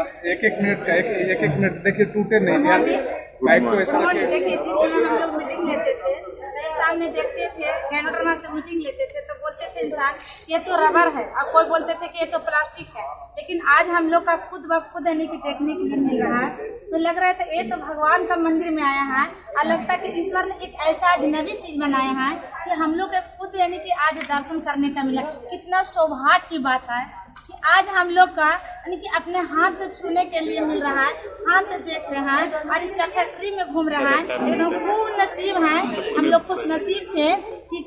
बस एक एक मिनट का एक एक, एक मिनट देखिए टूटे नहीं ध्यान बाइक को ऐसा देखिए जिस समय हम लोग मीटिंग लेते थे तो सामने देखते थे कैनेडोना से मीटिंग लेते थे तो बोलते थे इंसान ये तो रबर है। और कोई बोलते थे कि ये तो प्लास्टिक है। लेकिन आज हम लोग का खुद ब खुद यानी कि देखने के लिए मिल रहा है। तो लग रहा है था ये तो भगवान का मंदिर में आया है और लगता है कि ईश्वर ने एक ऐसा अजनबी चीज़ बनाया है कि हम लोग के खुद यानी कि आज दर्शन करने का मिला। कितना सौभाग्य की बात है कि आज हम लोग का यानी कि अपने हाथ से छूने के लिए मिल रहा है, हाथ से देख रहे हैं और इसका फैक्ट्री में घूम रहा है। एकदम खूब नसीब है। हम लोग खुश नसीब थे कि